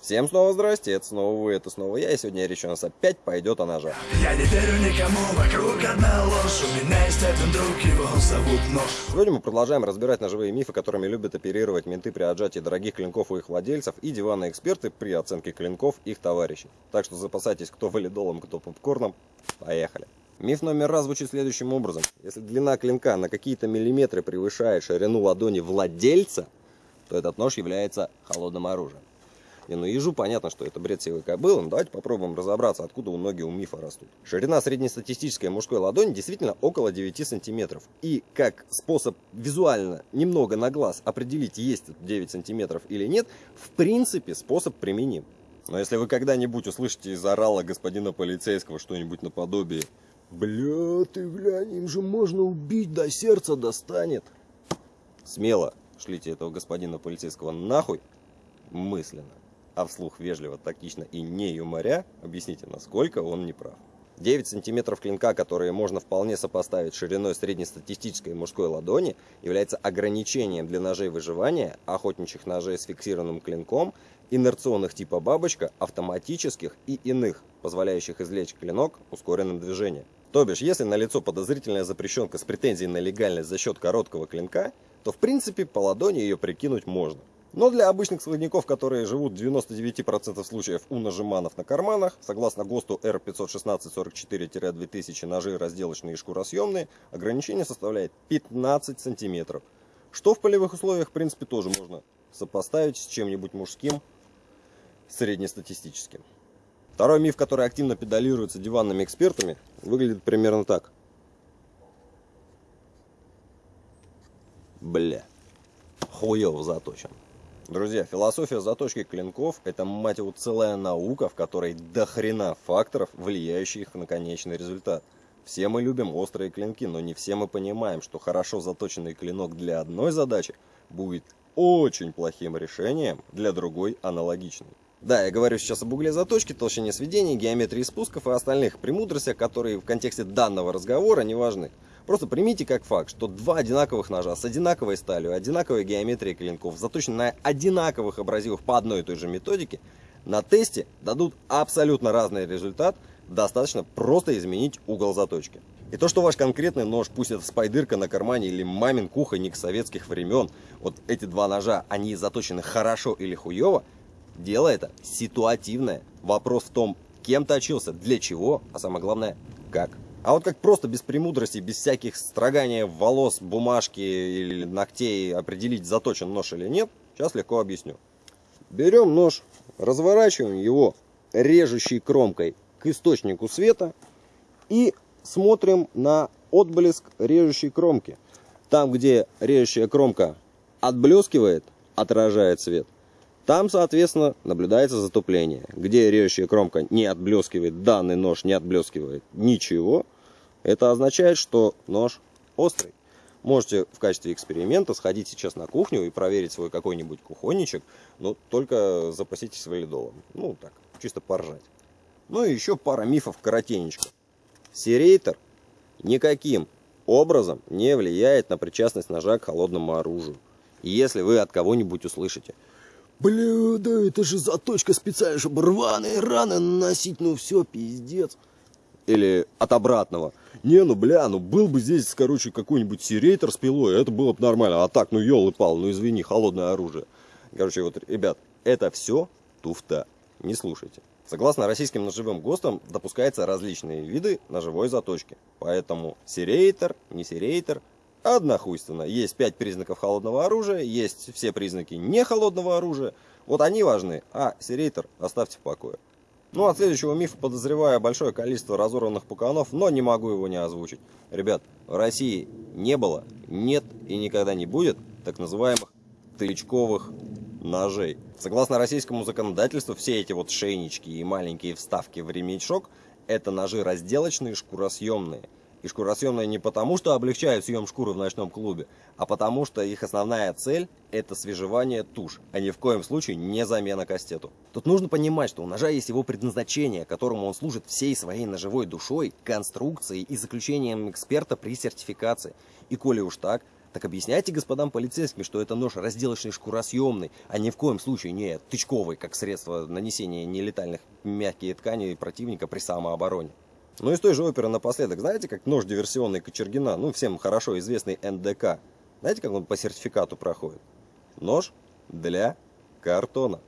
Всем снова здрасте, это снова вы, это снова я, и сегодня речь у нас опять пойдет о ножах. Я не верю никому, вокруг одна ложь У меня есть один друг, его зовут Нож Сегодня мы продолжаем разбирать ножевые мифы, которыми любят оперировать менты при отжатии дорогих клинков у их владельцев и диванные эксперты при оценке клинков их товарищей. Так что запасайтесь кто валидолом, кто попкорном. Поехали. Миф номер раз звучит следующим образом. Если длина клинка на какие-то миллиметры превышает ширину ладони владельца, то этот нож является холодным оружием. Не, ну ежу понятно, что это бред силы кобылы, но давайте попробуем разобраться, откуда у ноги у мифа растут. Ширина среднестатистической мужской ладони действительно около 9 сантиметров. И как способ визуально, немного на глаз определить, есть 9 сантиметров или нет, в принципе способ применим. Но если вы когда-нибудь услышите из орала господина полицейского что-нибудь наподобие «Бля, ты глянь, им же можно убить, до сердца достанет», смело шлите этого господина полицейского нахуй мысленно а вслух вежливо, тактично и не юморя, объясните, насколько он не прав. 9 сантиметров клинка, которые можно вполне сопоставить шириной среднестатистической мужской ладони, является ограничением для ножей выживания, охотничьих ножей с фиксированным клинком, инерционных типа бабочка, автоматических и иных, позволяющих извлечь клинок ускоренным движением. То бишь, если налицо подозрительная запрещенка с претензией на легальность за счет короткого клинка, то в принципе по ладони ее прикинуть можно. Но для обычных складников, которые живут в 99% случаев у нажиманов на карманах, согласно ГОСТу R516-44-2000 ножи разделочные и шкуросъемные, ограничение составляет 15 сантиметров. Что в полевых условиях, в принципе, тоже можно сопоставить с чем-нибудь мужским, среднестатистическим. Второй миф, который активно педалируется диванными экспертами, выглядит примерно так. Бля, хуёво заточен. Друзья, философия заточки клинков – это, мать его, целая наука, в которой до хрена факторов, влияющих на конечный результат. Все мы любим острые клинки, но не все мы понимаем, что хорошо заточенный клинок для одной задачи будет очень плохим решением для другой аналогичной. Да, я говорю сейчас об угле заточки, толщине сведения, геометрии спусков и остальных премудростях, которые в контексте данного разговора не важны. Просто примите как факт, что два одинаковых ножа с одинаковой сталью, одинаковой геометрией клинков, заточены на одинаковых абразивах по одной и той же методике, на тесте дадут абсолютно разный результат, достаточно просто изменить угол заточки. И то, что ваш конкретный нож, пусть это спайдырка на кармане или мамин кухонник советских времен, вот эти два ножа, они заточены хорошо или хуево, дело это ситуативное. Вопрос в том, кем точился, для чего, а самое главное, как. А вот как просто без премудрости, без всяких строгания волос, бумажки или ногтей определить, заточен нож или нет, сейчас легко объясню. Берем нож, разворачиваем его режущей кромкой к источнику света и смотрим на отблеск режущей кромки. Там, где режущая кромка отблескивает, отражает свет, там, соответственно, наблюдается затупление. Где режущая кромка не отблескивает, данный нож не отблескивает ничего, это означает, что нож острый. Можете в качестве эксперимента сходить сейчас на кухню и проверить свой какой-нибудь кухонничек, но только запаситесь валидолом. Ну, так, чисто поржать. Ну и еще пара мифов коротенечко. Серейтор никаким образом не влияет на причастность ножа к холодному оружию. Если вы от кого-нибудь услышите – Бля, да это же заточка специально, чтобы рваные раны наносить, ну все, пиздец. Или от обратного. Не, ну бля, ну был бы здесь, короче, какой-нибудь серейтер с пилой, это было бы нормально. А так, ну елы пал, ну извини, холодное оружие. Короче, вот, ребят, это все туфта. Не слушайте. Согласно российским ножевым ГОСТам, допускаются различные виды ножевой заточки. Поэтому серейтер, не серейтер, Однохуйственно. Есть пять признаков холодного оружия, есть все признаки не холодного оружия. Вот они важны, а серейтер оставьте в покое. Ну, от следующего мифа подозреваю большое количество разорванных пуканов, но не могу его не озвучить. Ребят, в России не было, нет и никогда не будет так называемых тычковых ножей. Согласно российскому законодательству, все эти вот шейнички и маленькие вставки в ремешок – это ножи разделочные, шкуросъемные – и шкуросъемные не потому, что облегчают съем шкуры в ночном клубе, а потому что их основная цель – это свежевание туш, а ни в коем случае не замена кастету. Тут нужно понимать, что у ножа есть его предназначение, которому он служит всей своей ножевой душой, конструкцией и заключением эксперта при сертификации. И коли уж так, Так объясняйте господам полицейским, что это нож разделочный шкуросъемный, а ни в коем случае не тычковый, как средство нанесения нелетальных мягких тканей противника при самообороне. Ну и с той же оперы напоследок, знаете, как нож диверсионный Кочергина, ну всем хорошо известный НДК, знаете, как он по сертификату проходит? Нож для картона.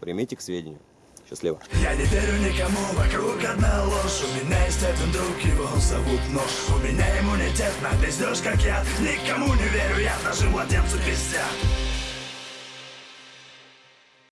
Примите к сведению. Счастливо. Я не верю никому, вокруг одна ложь У меня есть один друг, его зовут Нож У меня иммунитет на пиздеж, как я Никому не верю, я даже младенцу пиздят